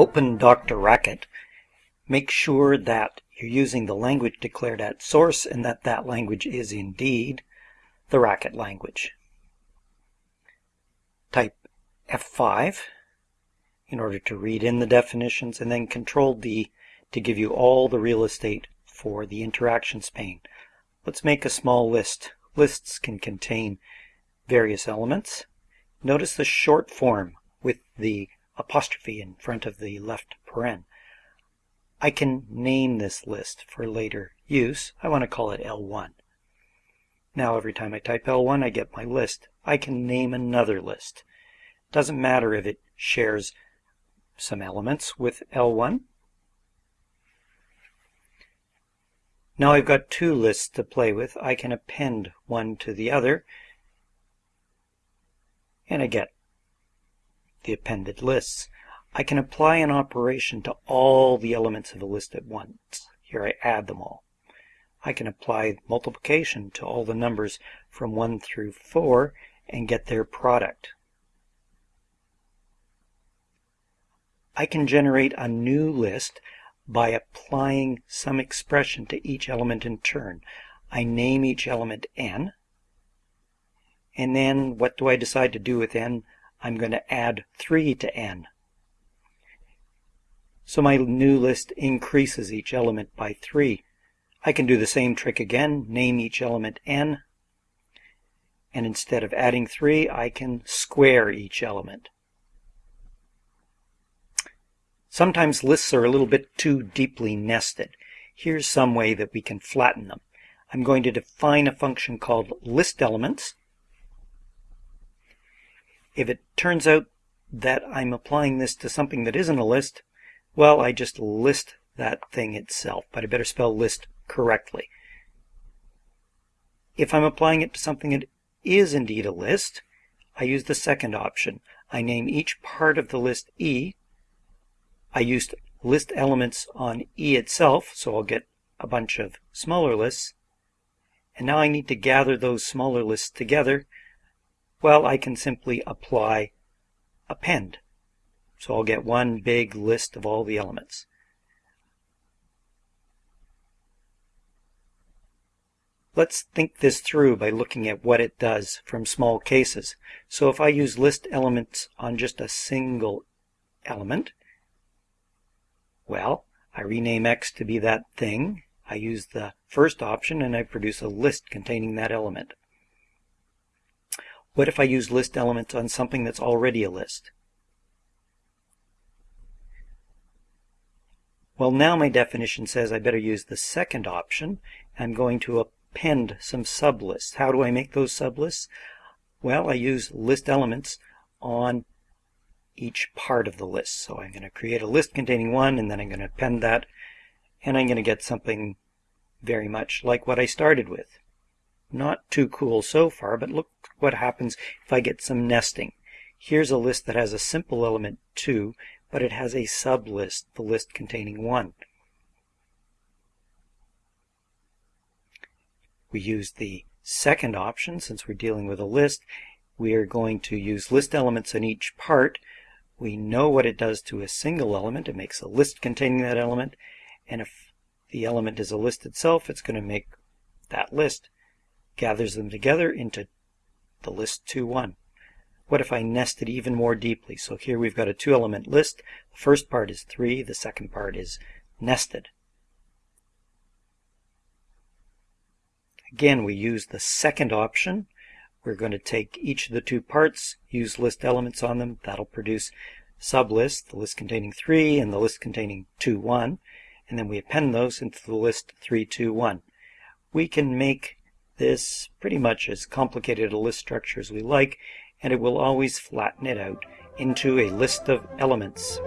open DrRacket, make sure that you're using the language declared at source and that that language is indeed the Racket language. Type F5 in order to read in the definitions and then Control D to give you all the real estate for the interactions pane. Let's make a small list. Lists can contain various elements. Notice the short form with the apostrophe in front of the left paren. I can name this list for later use. I want to call it L1. Now every time I type L1 I get my list. I can name another list. It Doesn't matter if it shares some elements with L1. Now I've got two lists to play with. I can append one to the other and I get the appended lists. I can apply an operation to all the elements of a list at once. Here I add them all. I can apply multiplication to all the numbers from 1 through 4 and get their product. I can generate a new list by applying some expression to each element in turn. I name each element n, and then what do I decide to do with n? I'm going to add 3 to n. So my new list increases each element by 3. I can do the same trick again, name each element n, and instead of adding 3, I can square each element. Sometimes lists are a little bit too deeply nested. Here's some way that we can flatten them. I'm going to define a function called listElements. If it turns out that I'm applying this to something that isn't a list, well, I just list that thing itself, but I better spell list correctly. If I'm applying it to something that is indeed a list, I use the second option. I name each part of the list E. I used list elements on E itself, so I'll get a bunch of smaller lists. And now I need to gather those smaller lists together. Well, I can simply apply append. So I'll get one big list of all the elements. Let's think this through by looking at what it does from small cases. So if I use list elements on just a single element, well, I rename X to be that thing. I use the first option and I produce a list containing that element. What if I use list elements on something that's already a list? Well, now my definition says I better use the second option. I'm going to append some sublists. How do I make those sublists? Well, I use list elements on each part of the list. So I'm going to create a list containing one, and then I'm going to append that, and I'm going to get something very much like what I started with. Not too cool so far, but look what happens if I get some nesting. Here's a list that has a simple element 2, but it has a sublist, the list containing 1. We use the second option since we're dealing with a list. We are going to use list elements in each part. We know what it does to a single element. It makes a list containing that element. And if the element is a list itself, it's going to make that list. Gathers them together into the list 2-1. What if I nested even more deeply? So here we've got a two element list. The first part is 3, the second part is nested. Again, we use the second option. We're going to take each of the two parts, use list elements on them. That'll produce sublist, the list containing 3 and the list containing 2, 1. And then we append those into the list 3, 2, 1. We can make this pretty much as complicated a list structure as we like, and it will always flatten it out into a list of elements.